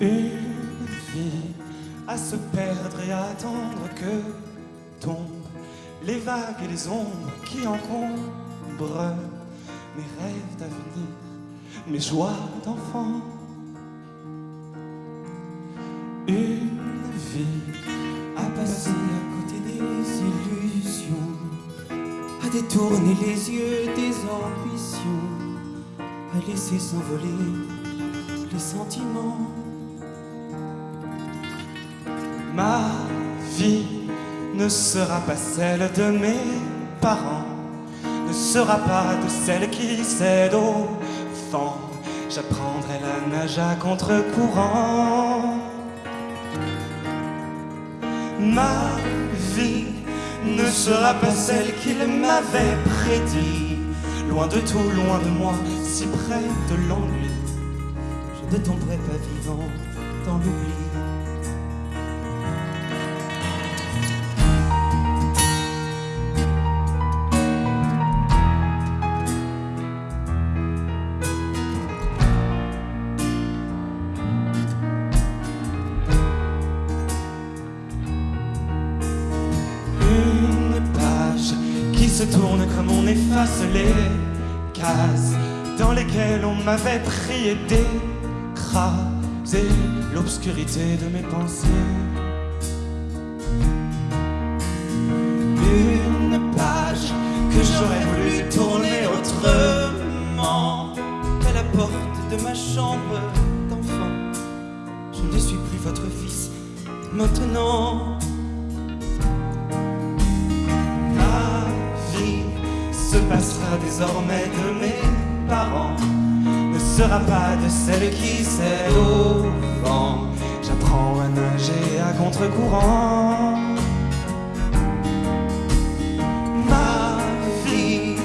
Une vie à se perdre et à attendre que tombent les vagues et les ombres qui encombrent mes rêves d'avenir mes joies d'enfant. Une vie à passer à côté des illusions, à détourner les yeux des ambitions, à laisser s'envoler les sentiments. Ma vie ne sera pas celle de mes parents, ne sera pas de celle qui cède au J'apprendrai la nage à contre-courant. Ma vie ne sera pas celle qu'il m'avait prédit. Loin de tout, loin de moi, si près de l'ennui. Je ne tomberai pas vivant dans l'oubli. Se tourne comme on efface les cases dans lesquelles on m'avait prié d'écraser l'obscurité de mes pensées. Une page que j'aurais voulu tourner autrement. à la porte de ma chambre d'enfant. Je ne suis plus votre fils maintenant. Se passera désormais de mes parents, ne sera pas de celle qui sait au vent. J'apprends à nager à contre-courant. Ma vie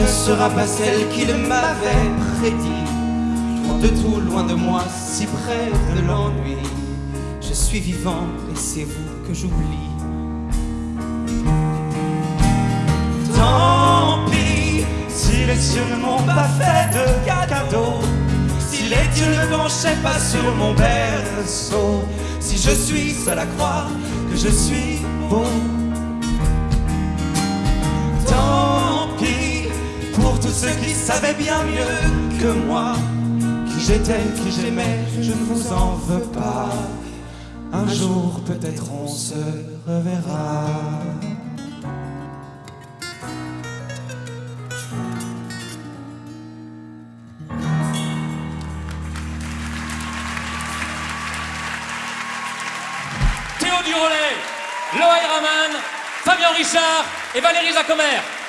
ne sera pas celle qu'il m'avait prédit. Loin de tout, loin de moi, si près de l'ennui. Je suis vivant, laissez-vous que j'oublie. Cieux ne m'ont pas fait de cadeaux. Si les dieux ne penchaient pas sur mon berceau. Si je suis seul à croire que je suis beau. Tant pis pour tous ceux qui savaient bien mieux que moi. Qui j'étais, qui j'aimais, je ne vous en veux pas. Un jour peut-être on se reverra. Durolet, Loïc Raman, Fabien Richard et Valérie Zacomer.